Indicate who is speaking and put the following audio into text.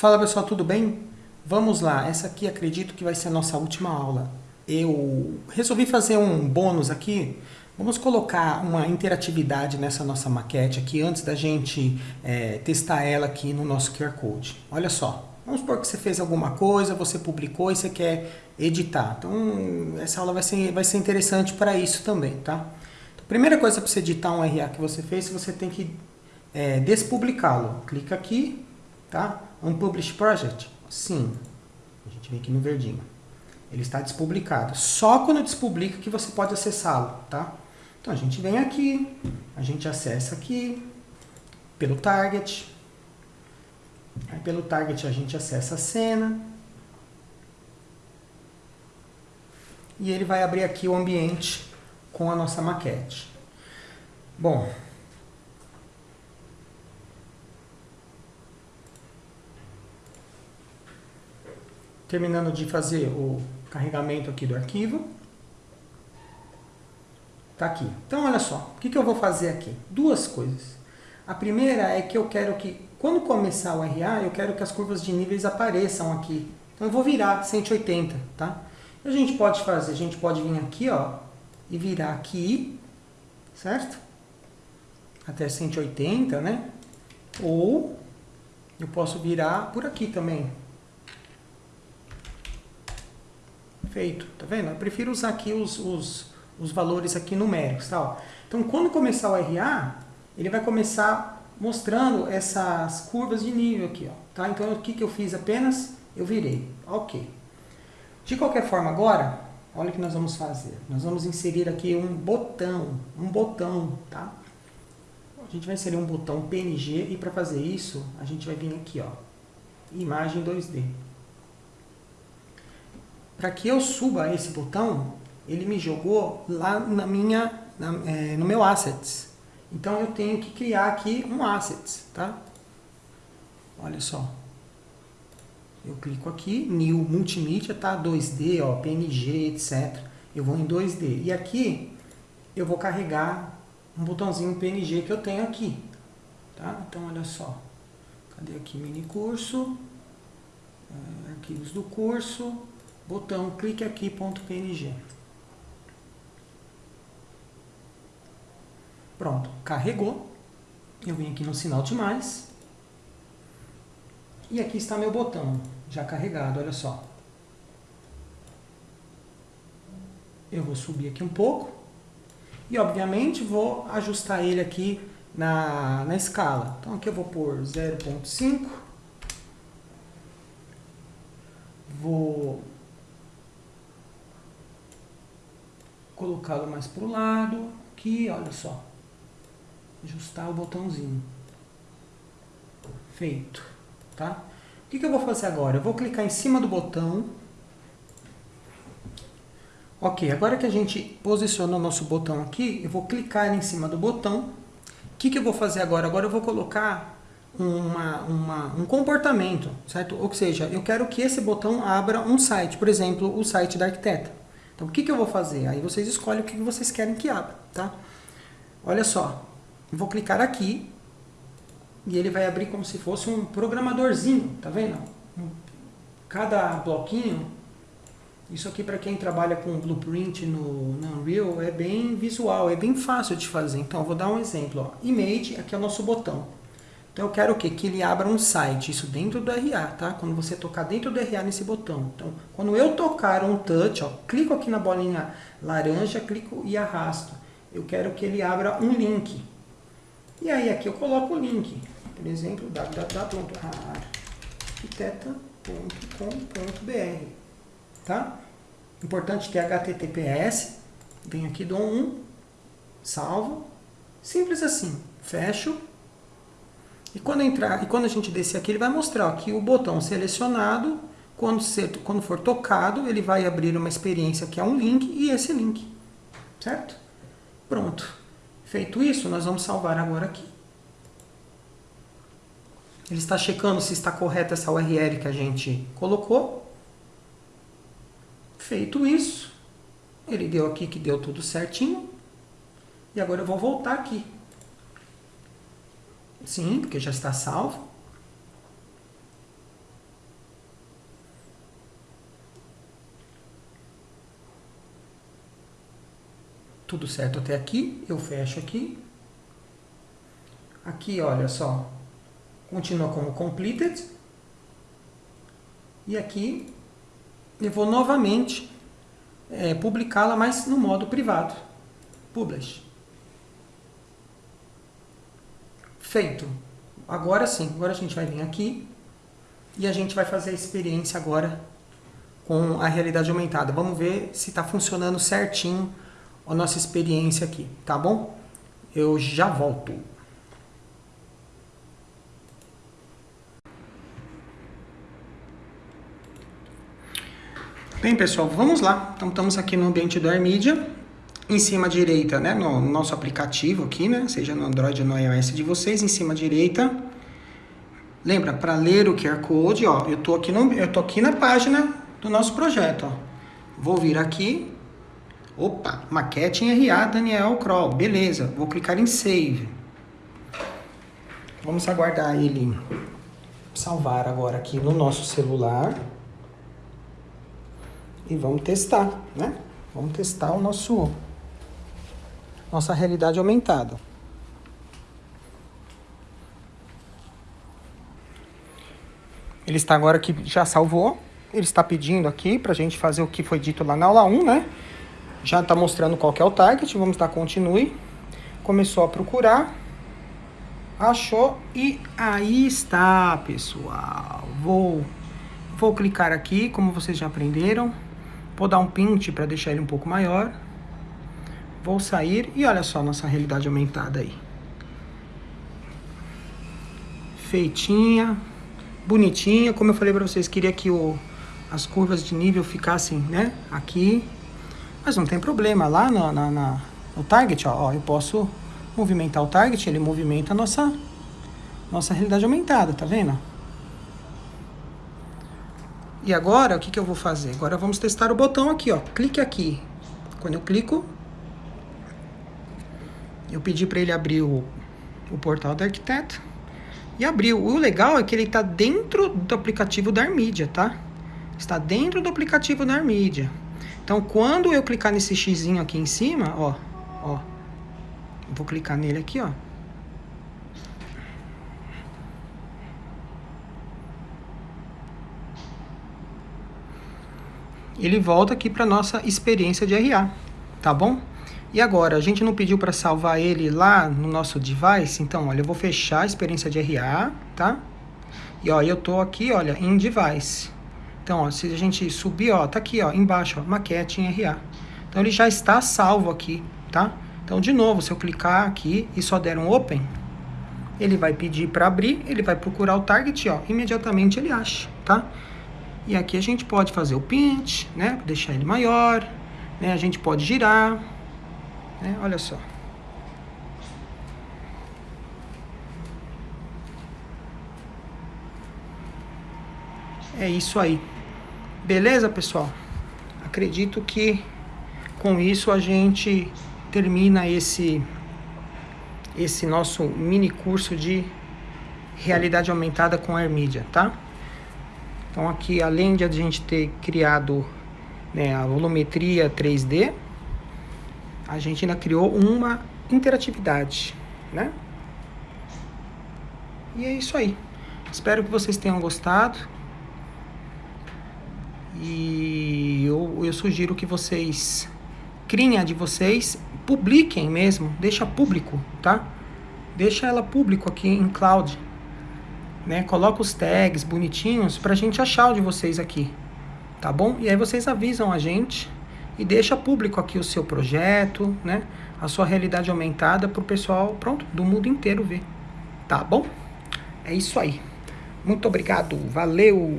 Speaker 1: Fala pessoal, tudo bem? Vamos lá, essa aqui acredito que vai ser a nossa última aula. Eu resolvi fazer um bônus aqui. Vamos colocar uma interatividade nessa nossa maquete aqui antes da gente é, testar ela aqui no nosso QR Code. Olha só, vamos supor que você fez alguma coisa, você publicou e você quer editar. Então essa aula vai ser, vai ser interessante para isso também, tá? Então, primeira coisa para você editar um RA que você fez, você tem que é, despublicá-lo. Clica aqui, tá? Unpublished Project? Sim. A gente vem aqui no verdinho. Ele está despublicado. Só quando despublica que você pode acessá-lo, tá? Então a gente vem aqui, a gente acessa aqui, pelo target. Aí pelo target a gente acessa a cena. E ele vai abrir aqui o ambiente com a nossa maquete. Bom, terminando de fazer o carregamento aqui do arquivo. Tá aqui. Então, olha só, o que, que eu vou fazer aqui? Duas coisas. A primeira é que eu quero que, quando começar o RA, eu quero que as curvas de níveis apareçam aqui. Então, eu vou virar 180, tá? A gente pode fazer, a gente pode vir aqui, ó, e virar aqui, certo? Até 180, né? Ou eu posso virar por aqui também, Feito, tá vendo? Eu prefiro usar aqui os, os, os valores aqui numéricos, tá? Ó. Então, quando começar o RA, ele vai começar mostrando essas curvas de nível aqui, ó, tá? Então, o que, que eu fiz apenas? Eu virei, ok. De qualquer forma, agora, olha o que nós vamos fazer. Nós vamos inserir aqui um botão, um botão, tá? A gente vai inserir um botão PNG e para fazer isso, a gente vai vir aqui, ó, imagem 2D. Para que eu suba esse botão, ele me jogou lá na minha, na, é, no meu Assets. Então eu tenho que criar aqui um Assets, tá? Olha só. Eu clico aqui, New Multimídia, tá? 2D, ó, PNG, etc. Eu vou em 2D. E aqui eu vou carregar um botãozinho PNG que eu tenho aqui. Tá? Então olha só. Cadê aqui mini curso? É, arquivos do curso botão, clique aqui, ponto .png. Pronto, carregou. Eu vim aqui no sinal de mais. E aqui está meu botão, já carregado, olha só. Eu vou subir aqui um pouco. E, obviamente, vou ajustar ele aqui na, na escala. Então, aqui eu vou pôr 0.5. Vou colocá-lo mais para o lado, aqui, olha só, ajustar o botãozinho, feito, tá? O que, que eu vou fazer agora? Eu vou clicar em cima do botão, ok, agora que a gente posicionou o nosso botão aqui, eu vou clicar em cima do botão, o que, que eu vou fazer agora? Agora eu vou colocar uma, uma, um comportamento, certo? Ou seja, eu quero que esse botão abra um site, por exemplo, o site da arquiteta. Então, o que, que eu vou fazer? Aí vocês escolhem o que vocês querem que abra, tá? Olha só, vou clicar aqui e ele vai abrir como se fosse um programadorzinho, tá vendo? Cada bloquinho, isso aqui para quem trabalha com blueprint no, no Unreal é bem visual, é bem fácil de fazer. Então, eu vou dar um exemplo. Ó. Image, aqui é o nosso botão. Então eu quero o quê? Que ele abra um site, isso dentro do RA, tá? Quando você tocar dentro do RA nesse botão. Então, quando eu tocar um touch, ó, clico aqui na bolinha laranja, clico e arrasto. Eu quero que ele abra um link. E aí aqui eu coloco o link. Por exemplo, www.arquiteta.com.br Tá? Importante ter HTTPS. Venho aqui, dou um, salvo. Simples assim. Fecho e quando, entrar, e quando a gente descer aqui, ele vai mostrar que o botão selecionado, quando, ser, quando for tocado, ele vai abrir uma experiência que é um link e esse link. Certo? Pronto. Feito isso, nós vamos salvar agora aqui. Ele está checando se está correta essa URL que a gente colocou. Feito isso, ele deu aqui que deu tudo certinho. E agora eu vou voltar aqui. Sim, porque já está salvo. Tudo certo até aqui. Eu fecho aqui. Aqui, olha só. Continua como completed. E aqui eu vou novamente é, publicá-la, mas no modo privado. Publish. Feito. Agora sim, agora a gente vai vir aqui e a gente vai fazer a experiência agora com a realidade aumentada. Vamos ver se está funcionando certinho a nossa experiência aqui, tá bom? Eu já volto. Bem, pessoal, vamos lá. Então, estamos aqui no ambiente do AirMedia. Em cima direita, né, no nosso aplicativo aqui, né, seja no Android ou no iOS de vocês, em cima direita. Lembra, para ler o QR Code, ó, eu tô aqui no, eu tô aqui na página do nosso projeto, ó. Vou vir aqui, Opa, maquete em RA Daniel Kroll. Beleza, vou clicar em Save. Vamos aguardar ele salvar agora aqui no nosso celular. E vamos testar, né? Vamos testar o nosso nossa realidade aumentada. Ele está agora aqui, já salvou. Ele está pedindo aqui para a gente fazer o que foi dito lá na aula 1, né? Já está mostrando qual é o target, vamos dar continue. Começou a procurar, achou e aí está, pessoal. Vou, vou clicar aqui, como vocês já aprenderam. Vou dar um pint para deixar ele um pouco maior. Vou sair e olha só nossa realidade aumentada aí. Feitinha, bonitinha. Como eu falei para vocês, queria que o, as curvas de nível ficassem né, aqui mas não tem problema, lá no, na, na, no target, ó, ó, eu posso movimentar o target, ele movimenta a nossa, nossa realidade aumentada, tá vendo? E agora, o que, que eu vou fazer? Agora vamos testar o botão aqui, ó. Clique aqui. Quando eu clico, eu pedi para ele abrir o, o portal do arquiteto. E abriu. O legal é que ele está dentro do aplicativo da Armídia, tá? Está dentro do aplicativo da Armídia. Então, quando eu clicar nesse x aqui em cima, ó, ó, vou clicar nele aqui, ó. Ele volta aqui para nossa experiência de RA, tá bom? E agora, a gente não pediu para salvar ele lá no nosso device, então, olha, eu vou fechar a experiência de RA, tá? E ó, eu tô aqui, olha, em device. Então, ó, se a gente subir, ó, tá aqui, ó, embaixo, ó, maquete em RA. Então, ele já está salvo aqui, tá? Então, de novo, se eu clicar aqui e só der um open, ele vai pedir para abrir, ele vai procurar o target, ó, imediatamente ele acha, tá? E aqui a gente pode fazer o pinch, né, deixar ele maior, né, a gente pode girar, né, olha só. É isso aí. Beleza, pessoal? Acredito que com isso a gente termina esse esse nosso mini curso de realidade aumentada com a tá? Então aqui, além de a gente ter criado né, a volumetria 3D, a gente ainda criou uma interatividade, né? E é isso aí. Espero que vocês tenham gostado. E eu, eu sugiro que vocês criem a de vocês, publiquem mesmo, deixa público, tá? Deixa ela público aqui em cloud. Né? Coloca os tags bonitinhos pra gente achar o de vocês aqui. Tá bom? E aí vocês avisam a gente e deixa público aqui o seu projeto, né? A sua realidade aumentada pro pessoal, pronto, do mundo inteiro ver. Tá bom? É isso aí. Muito obrigado. Valeu!